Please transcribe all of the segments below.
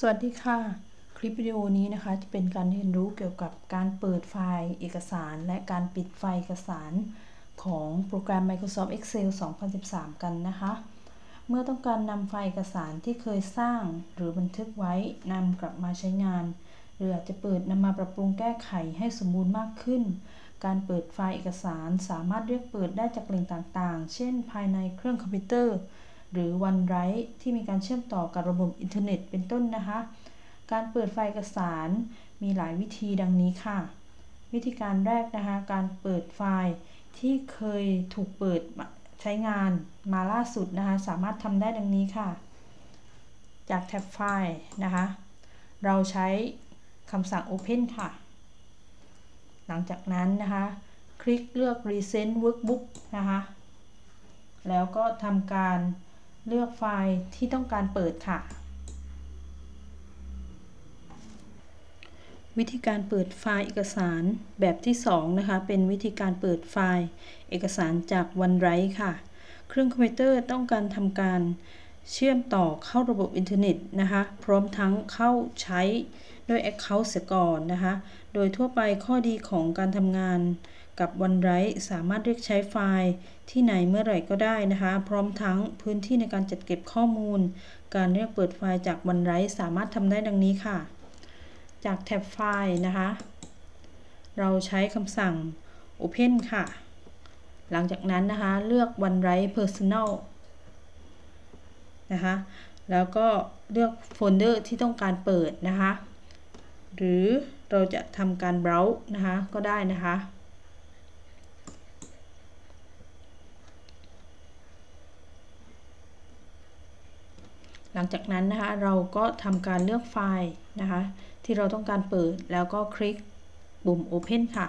สวัสดีค่ะ คลิปวิดีโอนี้นะคะจะเป็นการเรียนรู้เกี่ยวกับการเปิดไฟล์เอกสาร และการปิดไฟล์เอกสารของโปรแกรม Microsoft Excel 2013 กันนะคะ เมื่อต้องการนำไฟล์เอกสารที่เคยสร้างหรือบันทึกไว้นำกลับมาใช้งาน หรืออาจจะเปิดนำมาปรับปรุงแก้ไขให้สมบูรณ์มากขึ้น การเปิดไฟล์เอกสารสามารถเรียกเปิดได้จากแหล่งต่างๆ เช่น ภายในเครื่องคอมพิวเตอร์ หรือ OneDrive ที่มีการเชื่อมต่อกับระบบอินเทอร์เน็ตเป็นต้นนะคะ การเปิดไฟล์เอกสารมีหลายวิธีดังนี้ค่ะ วิธีการแรกนะคะ การเปิดไฟล์ที่เคยถูกเปิดใช้งานมาล่าสุดนะคะ สามารถทำได้ดังนี้ค่ะ จากแท็บไฟล์นะคะ เราใช้คำสั่ง Open ค่ะ หลังจากนั้นนะคะ คลิกเลือก Recent Workbook นะคะ แล้วก็ทำการ เลือกไฟล์ที่ต้องการเปิดค่ะ วิธีการเปิดไฟล์เอกสารแบบที่ 2 นะคะ เป็นวิธีการเปิดไฟล์เอกสารจาก OneDrive ค่ะ เครื่องคอมพิวเตอร์ต้องการทำการ เชื่อมต่อเข้าระบบอินเทอร์เน็ตนะคะ พร้อมทั้งเข้าใช้ด้วย Account เสียก่อนนะคะ โดยทั่วไปข้อดีของการทำงานกับ OneDrive สามารถเรียกใช้ไฟล์ที่ไหนเมื่อไหร่ก็ได้นะคะ พร้อมทั้งพื้นที่ในการจัดเก็บข้อมูล การเรียกเปิดไฟล์จาก OneDrive สามารถทำได้ดังนี้ค่ะ จากแท็บไฟล์นะคะ เราใช้คำสั่ง Open ค่ะ หลังจากนั้นนะคะ เลือก OneDrive Personal นะคะ แล้วก็เลือกโฟลเดอร์ที่ต้องการเปิดนะคะ หรือเราจะทำการ browse นะคะก็ได้นะคะหลังจากนั้นนะคะเราก็ทำการเลือกไฟล์นะคะ ที่เราต้องการเปิดแล้วก็คลิกปุ่ม Open ค่ะ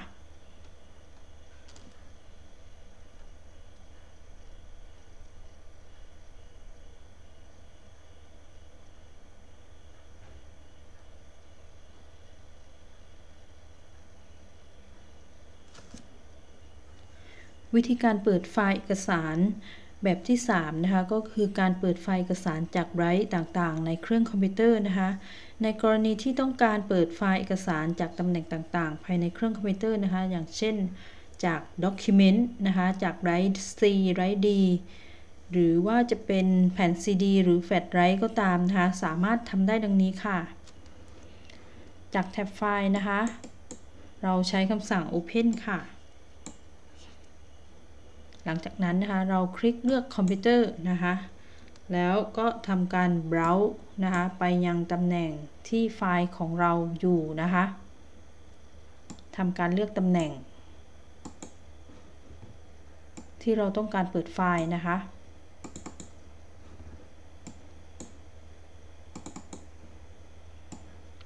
วิธีการเปิดไฟล์เอกสารแบบที่ 3 นะคะ ก็คือการเปิดไฟล์เอกสารจากไดรฟ์ต่างๆ ในเครื่องคอมพิวเตอร์นะคะ ในกรณีที่ต้องการเปิดไฟล์เอกสารจากตำแหน่งต่างๆ ภายในเครื่องคอมพิวเตอร์นะคะ อย่างเช่นจาก Document นะคะ จากไดรฟ์ C ไดรฟ์ D หรือว่าจะเป็นแผ่น CD หรือแฟลชไดรฟ์ก็ตามนะคะ สามารถทำได้ดังนี้ค่ะ จากแท็บไฟล์นะคะ เราใช้คำสั่ง Open ค่ะ ลังจากนั้นนะคะเราคลิกเลือกคอมพิวเตอร์นะคะแล้วก็ทำการ browse นะคะไปยังตำแหน่งที่ไฟล์ของเราอยู่นะคะทำการเลือกตำแหน่ง ที่เราต้องการเปิดไฟล์นะคะ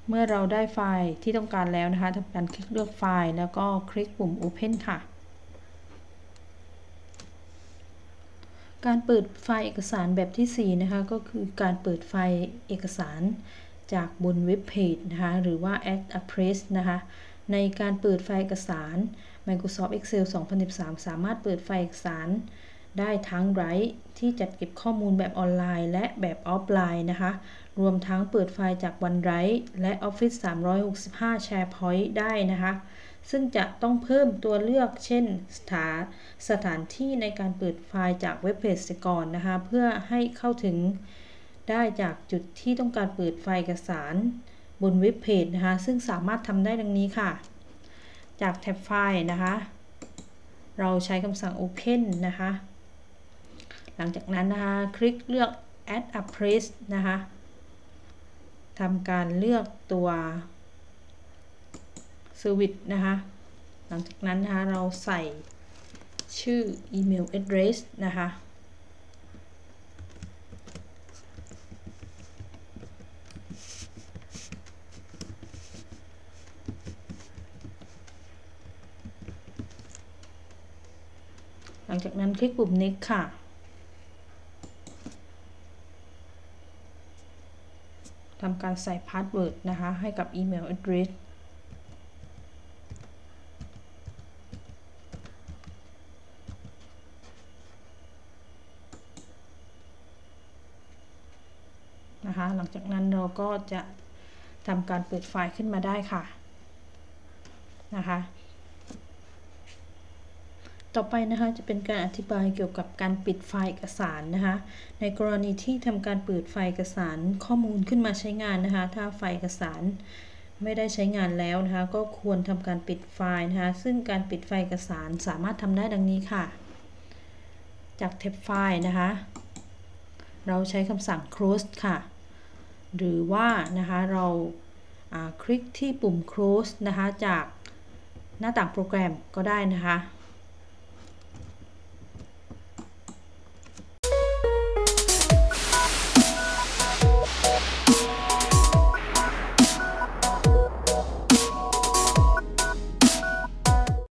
เมื่อเราได้ไฟล์ที่ต้องการแล้วนะคะทำการคลิกเลือกไฟล์แล้วก็คลิกปุ่ม Open ค่ะ การเปิดไฟล์เอกสารแบบที่ 4 นะคะ ก็คือการเปิดไฟล์เอกสารจากบนเว็บเพจนะคะ หรือว่า Address นะคะ ในการเปิดไฟล์เอกสาร Microsoft Excel 2013 สามารถเปิดไฟล์เอกสารได้ทั้งไดรฟ์ที่จัดเก็บข้อมูลแบบออนไลน์ และแบบออฟไลน์นะคะ รวมทั้งเปิดไฟล์จาก OneDrive และ Office 365 SharePoint ได้นะคะ ซึ่งจะต้องเพิ่มตัวเลือก เช่น สถาสถานที่ในการเปิดไฟล์จากเว็บเพจก่อนนะคะ เพื่อให้เข้าถึงได้จากจุดที่ต้องการเปิดไฟล์เอกสารบนเว็บเพจนะคะ ซึ่งสามารถทำได้ดังนี้ค่ะ จากแท็บไฟล์นะคะ เราใช้คำสั่ง Open นะคะ หลังจากนั้นนะคะ คลิกเลือก Add a Place นะคะทำการเลือกตัว ซอร์วิสนะคะ หลังจากนั้นนะคะเราใส่ชื่ออีเมล address นะคะหลังจากนั้นคลิกปุ่ม next ค่ะ ทำการใส่ password นะคะ ให้กับอีเมล address นะคะ หลังจากนั้นเราก็จะทำการเปิดไฟล์ขึ้นมาได้ค่ะนะคะ ต่อไปนะคะจะเป็นการอธิบายเกี่ยวกับการปิดไฟล์เอกสารนะคะ ในกรณีที่ทำการเปิดไฟล์เอกสารข้อมูลขึ้นมาใช้งานนะคะ ถ้าไฟล์เอกสารไม่ได้ใช้งานแล้วนะคะ ก็ควรทำการปิดไฟล์นะคะ ซึ่งการปิดไฟล์เอกสารสามารถทำได้ดังนี้ค่ะ จากเทปไฟล์นะคะ เราใช้คำสั่ง close ค่ะ หรือว่านะคะเราคลิกที่ปุ่ม close นะคะจากหน้าต่างโปรแกรมก็ได้นะคะ